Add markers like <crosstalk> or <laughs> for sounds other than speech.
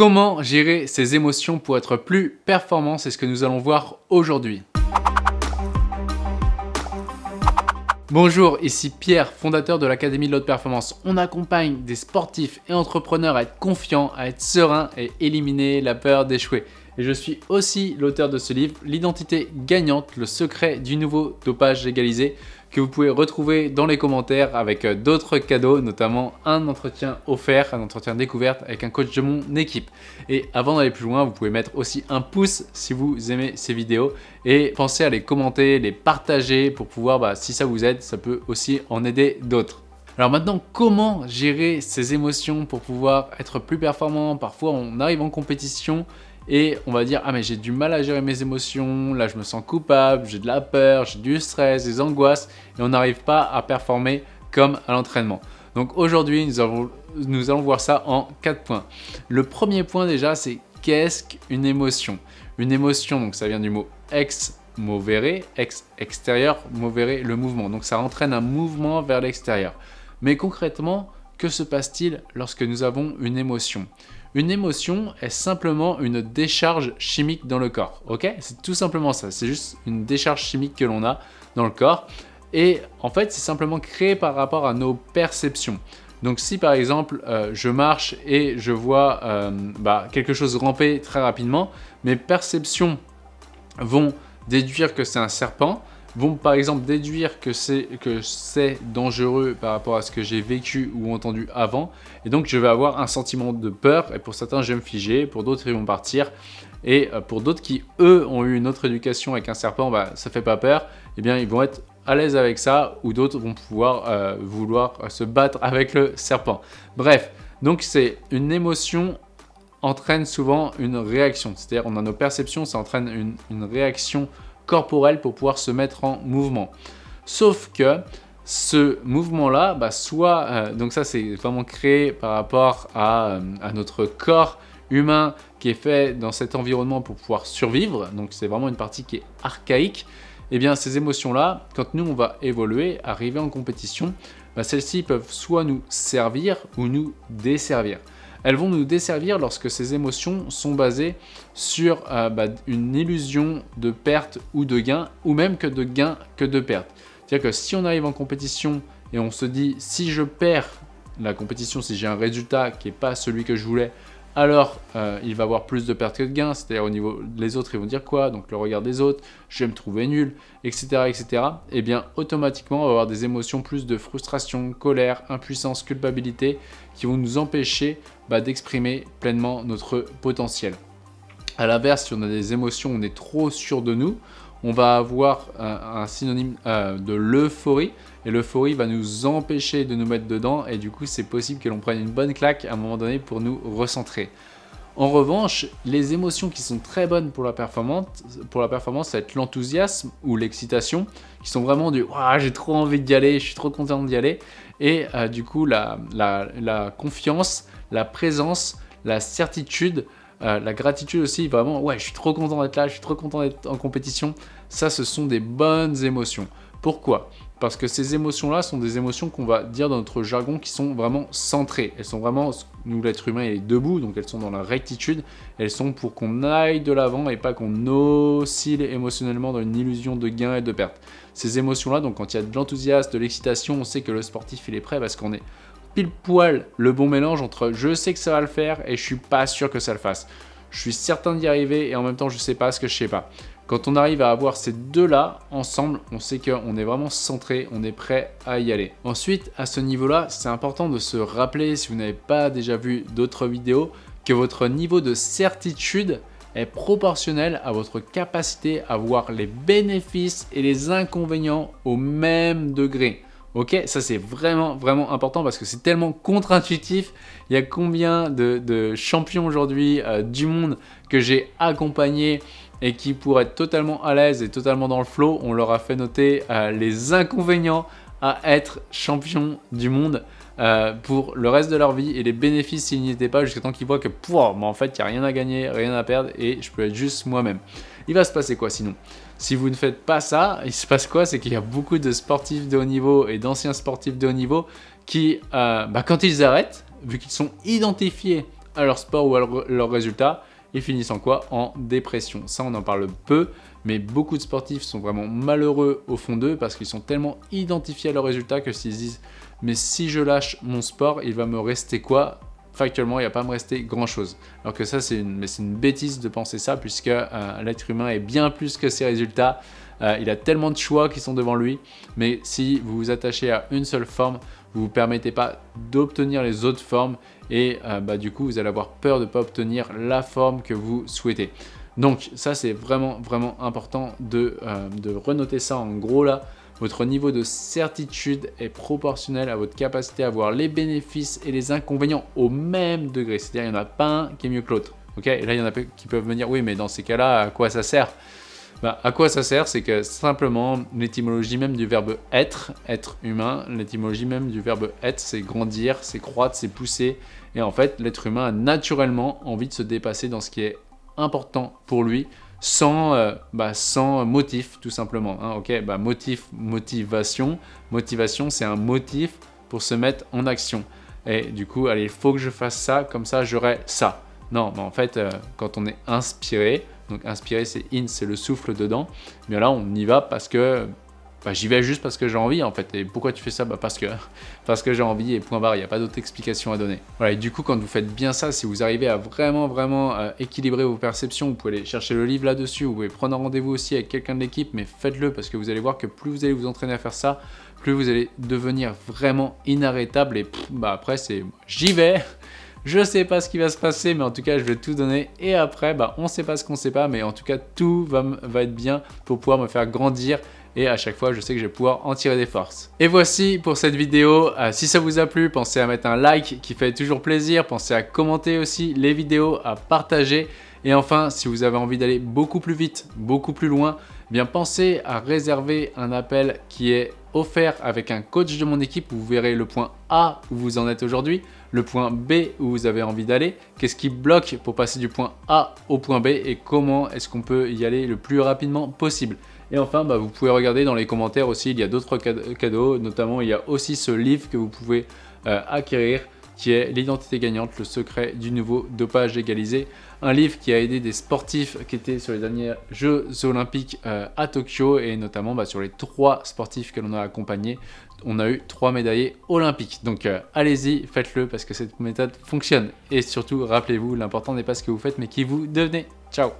Comment gérer ses émotions pour être plus performant? C'est ce que nous allons voir aujourd'hui. Bonjour, ici Pierre, fondateur de l'Académie de l'Haute Performance. On accompagne des sportifs et entrepreneurs à être confiants, à être sereins et éliminer la peur d'échouer. Et je suis aussi l'auteur de ce livre, L'identité gagnante, le secret du nouveau dopage légalisé, que vous pouvez retrouver dans les commentaires avec euh, d'autres cadeaux, notamment un entretien offert, un entretien découverte avec un coach de mon équipe. Et avant d'aller plus loin, vous pouvez mettre aussi un pouce si vous aimez ces vidéos et pensez à les commenter, les partager pour pouvoir, bah, si ça vous aide, ça peut aussi en aider d'autres. Alors maintenant, comment gérer ces émotions pour pouvoir être plus performant? Parfois, on arrive en compétition et on va dire « Ah mais j'ai du mal à gérer mes émotions, là je me sens coupable, j'ai de la peur, j'ai du stress, des angoisses et on n'arrive pas à performer comme à l'entraînement. » Donc aujourd'hui, nous, allons voir ça en quatre points. Le premier point déjà, c'est qu'est-ce qu'une émotion? Une émotion, donc ça vient du mot ex movere, ex extérieur, movere le mouvement. Donc ça entraîne un mouvement vers l'extérieur. Mais concrètement, que se passe-t-il lorsque nous avons une émotion? Une émotion est simplement une décharge chimique dans le corps, ok? C'est tout simplement ça, c'est juste une décharge chimique que l'on a dans le corps. Et en fait, c'est simplement créé par rapport à nos perceptions. Donc si par exemple, euh, je marche et je vois euh, bah, quelque chose ramper très rapidement, mes perceptions vont déduire que c'est un serpent, vont par exemple déduire que c'est dangereux par rapport à ce que j'ai vécu ou entendu avant. Et donc je vais avoir un sentiment de peur et pour certains je vais me figer, pour d'autres ils vont partir. Et euh, pour d'autres qui eux ont eu une autre éducation avec un serpent, bah, ça fait pas peur, eh bien ils vont être à l'aise avec ça ou d'autres vont pouvoir euh, vouloir se battre <laughs> avec le serpent. Bref, donc c'est une émotion entraîne souvent une réaction. C'est-à-dire on a nos perceptions, ça entraîne une réaction pour pouvoir se mettre en mouvement. Sauf que ce mouvement-là, bah, soit, euh, donc ça c'est vraiment créé par rapport à, euh, à, notre corps humain qui est fait dans cet environnement pour pouvoir survivre, donc c'est vraiment une partie qui est archaïque, et eh bien ces émotions-là, quand nous on va évoluer, arriver en compétition, bah, celles-ci peuvent soit nous servir ou nous desservir. Elles vont nous desservir lorsque ces émotions sont basées sur euh, bah, une illusion de perte ou de gain, ou même que de gain que de perte. C'est-à-dire que si on arrive en compétition et on se dit si je perds la compétition, si j'ai un résultat qui n'est pas celui que je voulais, alors euh, il va avoir plus de pertes que de gains, c'est-à-dire au niveau des autres, ils vont dire quoi? Donc le regard des autres, je vais me trouver nul, etc. etc. Et eh bien automatiquement, on va avoir des émotions plus de frustration, colère, impuissance, culpabilité qui vont nous empêcher bah, d'exprimer pleinement notre potentiel. A l'inverse, si on a des émotions, on est trop sûr de nous, on va avoir un, synonyme euh, de l'euphorie. Et l'euphorie va nous empêcher de nous mettre dedans et du coup, c'est possible que l'on prenne une bonne claque à un moment donné pour nous recentrer. En revanche, les émotions qui sont très bonnes pour la performance, pour ça va être l'enthousiasme ou l'excitation, qui sont vraiment du « j'ai trop envie d'y aller, je suis trop content d'y aller ». Et euh, du coup, la, la confiance, la présence, la certitude, euh, la gratitude aussi, vraiment, ouais, je suis trop content d'être là, je suis trop content d'être en compétition. Ça, ce sont des bonnes émotions. Pourquoi? Parce que ces émotions-là sont des émotions qu'on va dire dans notre jargon qui sont vraiment centrées. Elles sont vraiment, nous l'être humain est debout, donc elles sont dans la rectitude. Elles sont pour qu'on aille de l'avant et pas qu'on oscille émotionnellement dans une illusion de gain et de perte. Ces émotions-là, donc quand il y a de l'enthousiasme, de l'excitation, on sait que le sportif il est prêt parce qu'on est pile poil le bon mélange entre je sais que ça va le faire et je suis pas sûr que ça le fasse. Je suis certain d'y arriver et en même temps je sais pas ce que je sais pas. Quand on arrive à avoir ces deux-là ensemble, on sait qu'on est vraiment centré, on est prêt à y aller. Ensuite, à ce niveau-là, c'est important de se rappeler, si vous n'avez pas déjà vu d'autres vidéos, que votre niveau de certitude est proportionnel à votre capacité à voir les bénéfices et les inconvénients au même degré. Ok, ça c'est vraiment vraiment important parce que c'est tellement contre-intuitif. Il y a combien de, champions aujourd'hui euh, du monde que j'ai accompagnés et qui pour être totalement à l'aise et totalement dans le flow, on leur a fait noter euh, les inconvénients à être champion du monde euh, pour le reste de leur vie et les bénéfices s'ils n'y étaient pas jusqu'à temps qu'ils voient que pour en fait il n'y a rien à gagner, rien à perdre et je peux être juste moi-même. Il va se passer quoi sinon? Si vous ne faites pas ça, il se passe quoi? C'est qu'il y a beaucoup de sportifs de haut niveau et d'anciens sportifs de haut niveau qui, euh, bah, quand ils arrêtent, vu qu'ils sont identifiés à leur sport ou à leurs résultats, ils finissent en quoi? En dépression. Ça, on en parle peu, mais beaucoup de sportifs sont vraiment malheureux au fond d'eux parce qu'ils sont tellement identifiés à leurs résultats que s'ils disent « mais si je lâche mon sport, il va me rester quoi ?» Factuellement, il ne va pas me rester grand-chose. Alors que ça, c'est une, une, bêtise de penser ça puisque euh, l'être humain est bien plus que ses résultats. Euh, il a tellement de choix qui sont devant lui, mais si vous vous attachez à une seule forme, vous vous permettez pas d'obtenir les autres formes et euh, bah, du coup, vous allez avoir peur de ne pas obtenir la forme que vous souhaitez. Donc ça, c'est vraiment, vraiment important de, euh, de renoter ça en gros là. Votre niveau de certitude est proportionnel à votre capacité à voir les bénéfices et les inconvénients au même degré. C'est-à-dire, il n'y en a pas un qui est mieux que l'autre. Et là, il y en a qui peuvent me dire, oui, mais dans ces cas-là, à quoi ça sert? Bah, à quoi ça sert C'est que simplement, l'étymologie même du verbe être, être humain, l'étymologie même du verbe être, c'est grandir, c'est croître, c'est pousser. Et en fait, l'être humain a naturellement envie de se dépasser dans ce qui est important pour lui, sans, euh, bah, sans motif tout simplement. Hein, ok, bah, motif, motivation. Motivation, c'est un motif pour se mettre en action. Et du coup, allez, il faut que je fasse ça, comme ça j'aurai ça. Non, mais en fait, euh, quand on est inspiré, donc inspiré, c'est in, c'est le souffle dedans. Mais là, on y va parce que bah, j'y vais juste parce que j'ai envie en fait. Et pourquoi tu fais ça? Bah, Parce que, <laughs> parce que j'ai envie et point barre, il n'y a pas d'autre explication à donner. Voilà, et du coup, quand vous faites bien ça, si vous arrivez à vraiment, vraiment euh, équilibrer vos perceptions, vous pouvez aller chercher le livre là-dessus, vous pouvez prendre un rendez-vous aussi avec quelqu'un de l'équipe, mais faites-le parce que vous allez voir que plus vous allez vous entraîner à faire ça, plus vous allez devenir vraiment inarrêtable et bah, après, c'est j'y vais je sais pas ce qui va se passer, mais en tout cas, je vais tout donner. Et après, bah, on sait pas ce qu'on sait pas, mais en tout cas, tout va, être bien pour pouvoir me faire grandir et à chaque fois je sais que je vais pouvoir en tirer des forces. Et voici pour cette vidéo, euh, si ça vous a plu, pensez à mettre un like qui fait toujours plaisir, pensez à commenter aussi les vidéos, à partager et enfin si vous avez envie d'aller beaucoup plus vite, beaucoup plus loin, eh bien pensez à réserver un appel qui est offert avec un coach de mon équipe. Vous verrez le point A où vous en êtes aujourd'hui, le point B où vous avez envie d'aller, qu'est-ce qui bloque pour passer du point A au point B et comment est-ce qu'on peut y aller le plus rapidement possible? Et enfin, bah, vous pouvez regarder dans les commentaires aussi, il y a d'autres cadeaux, notamment il y a aussi ce livre que vous pouvez euh, acquérir qui est L'identité gagnante, le secret du nouveau dopage égalisé. Un livre qui a aidé des sportifs qui étaient sur les derniers Jeux Olympiques euh, à Tokyo et notamment bah, sur les trois sportifs que l'on a accompagnés, on a eu trois médaillés olympiques. Donc euh, allez-y, faites-le parce que cette méthode fonctionne. Et surtout, rappelez-vous, l'important n'est pas ce que vous faites mais qui vous devenez. Ciao